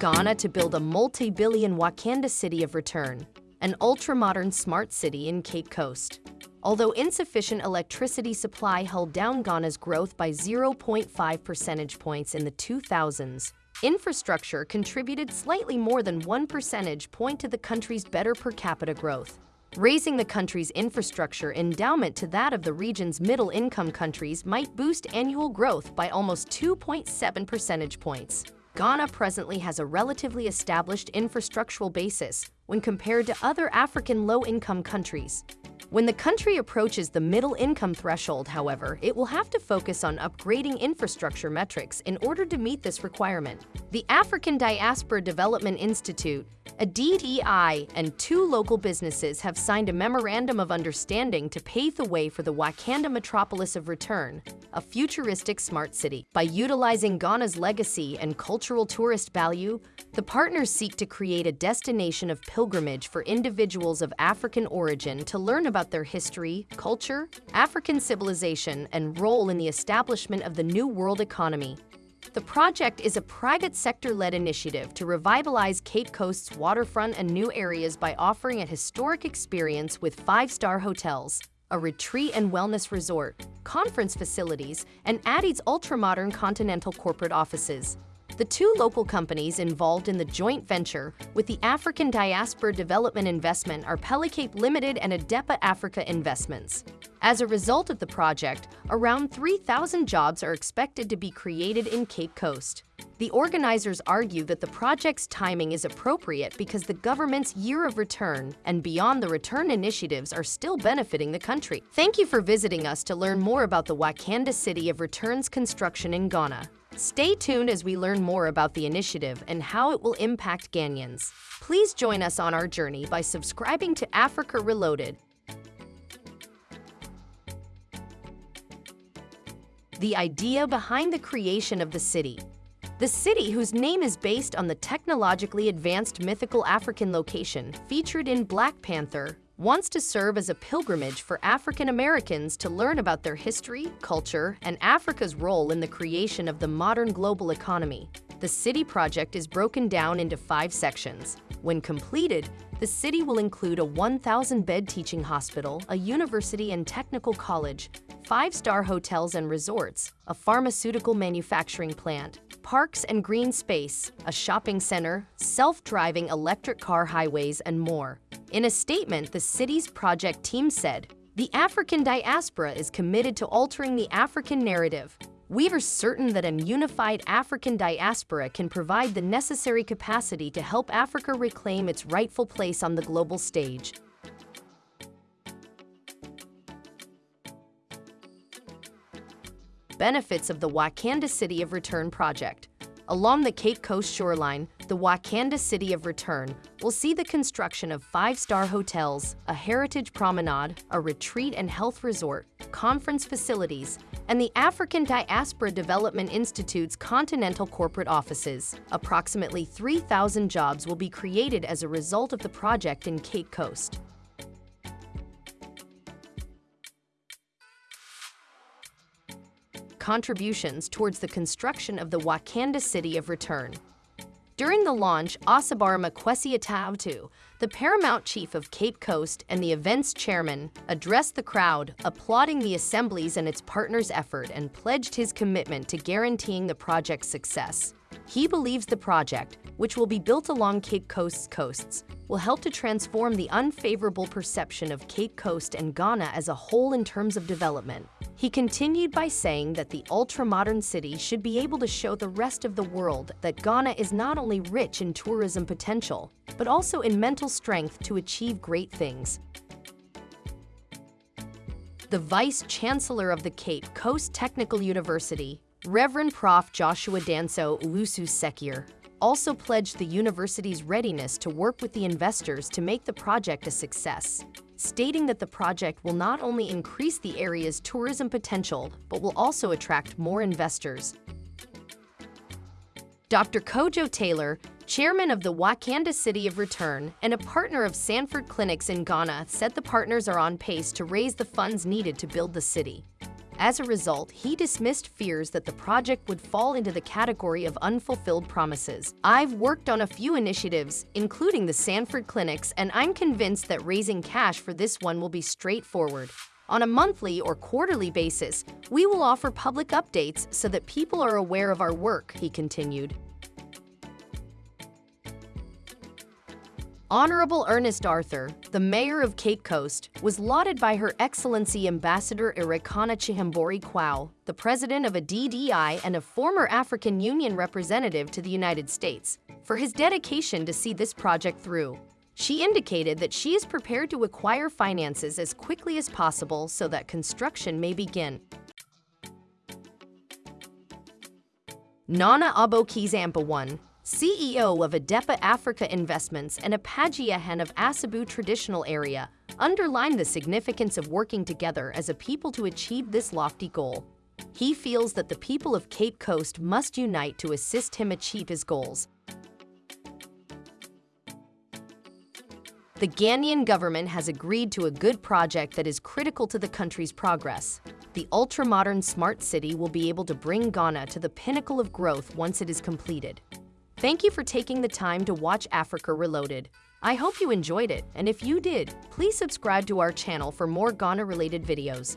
Ghana to build a multi-billion Wakanda city of return, an ultra-modern smart city in Cape Coast. Although insufficient electricity supply held down Ghana's growth by 0.5 percentage points in the 2000s, infrastructure contributed slightly more than one percentage point to the country's better per capita growth, raising the country's infrastructure endowment to that of the region's middle-income countries might boost annual growth by almost 2.7 percentage points. Ghana presently has a relatively established infrastructural basis when compared to other African low-income countries. When the country approaches the middle-income threshold, however, it will have to focus on upgrading infrastructure metrics in order to meet this requirement. The African Diaspora Development Institute ADDI and two local businesses have signed a Memorandum of Understanding to pave the way for the Wakanda Metropolis of Return, a futuristic smart city. By utilizing Ghana's legacy and cultural tourist value, the partners seek to create a destination of pilgrimage for individuals of African origin to learn about their history, culture, African civilization, and role in the establishment of the New World economy. The project is a private sector-led initiative to revitalize Cape Coast's waterfront and new areas by offering a historic experience with five-star hotels, a retreat and wellness resort, conference facilities, and Addie's ultra-modern continental corporate offices. The two local companies involved in the joint venture with the African Diaspora Development Investment are Pelicape Limited and Adepa Africa Investments. As a result of the project, around 3,000 jobs are expected to be created in Cape Coast. The organizers argue that the project's timing is appropriate because the government's year of return and beyond the return initiatives are still benefiting the country. Thank you for visiting us to learn more about the Wakanda City of Returns construction in Ghana. Stay tuned as we learn more about the initiative and how it will impact Ghanaians. Please join us on our journey by subscribing to Africa Reloaded. The idea behind the creation of the city. The city, whose name is based on the technologically advanced mythical African location featured in Black Panther, wants to serve as a pilgrimage for African Americans to learn about their history, culture, and Africa's role in the creation of the modern global economy. The city project is broken down into five sections. When completed, the city will include a 1,000-bed teaching hospital, a university and technical college, five-star hotels and resorts, a pharmaceutical manufacturing plant, parks and green space, a shopping center, self-driving electric car highways, and more. In a statement, the city's project team said, the African diaspora is committed to altering the African narrative. We are certain that a unified African diaspora can provide the necessary capacity to help Africa reclaim its rightful place on the global stage. Benefits of the Wakanda City of Return project. Along the Cape Coast shoreline, the Wakanda City of Return will see the construction of five-star hotels, a heritage promenade, a retreat and health resort, conference facilities, and the African Diaspora Development Institute's continental corporate offices. Approximately 3,000 jobs will be created as a result of the project in Cape Coast. Contributions towards the construction of the Wakanda City of Return. During the launch, Osabarima Kwesi Atawtu, the paramount chief of Cape Coast and the event's chairman, addressed the crowd, applauding the assemblies and its partners' effort and pledged his commitment to guaranteeing the project's success. He believes the project, which will be built along Cape Coast's coasts, will help to transform the unfavorable perception of Cape Coast and Ghana as a whole in terms of development. He continued by saying that the ultra-modern city should be able to show the rest of the world that Ghana is not only rich in tourism potential, but also in mental strength to achieve great things. The Vice Chancellor of the Cape Coast Technical University, Reverend Prof. Joshua Danso Ulusu Sekir, also pledged the university's readiness to work with the investors to make the project a success, stating that the project will not only increase the area's tourism potential, but will also attract more investors. Dr. Kojo Taylor, chairman of the Wakanda City of Return and a partner of Sanford Clinics in Ghana, said the partners are on pace to raise the funds needed to build the city. As a result, he dismissed fears that the project would fall into the category of unfulfilled promises. I've worked on a few initiatives, including the Sanford Clinics, and I'm convinced that raising cash for this one will be straightforward. On a monthly or quarterly basis, we will offer public updates so that people are aware of our work, he continued. Honorable Ernest Arthur, the mayor of Cape Coast, was lauded by Her Excellency Ambassador Arikana Chihombori Quao, the president of ADDI and a former African Union representative to the United States, for his dedication to see this project through. She indicated that she is prepared to acquire finances as quickly as possible so that construction may begin. Nana Aboki Zampa CEO of Adepa Africa Investments and Apagiahan of Asebu Traditional Area, underlined the significance of working together as a people to achieve this lofty goal. He feels that the people of Cape Coast must unite to assist him achieve his goals. The Ghanaian government has agreed to a good project that is critical to the country's progress. The ultra-modern smart city will be able to bring Ghana to the pinnacle of growth once it is completed. Thank you for taking the time to watch Africa Reloaded. I hope you enjoyed it, and if you did, please subscribe to our channel for more Ghana-related videos.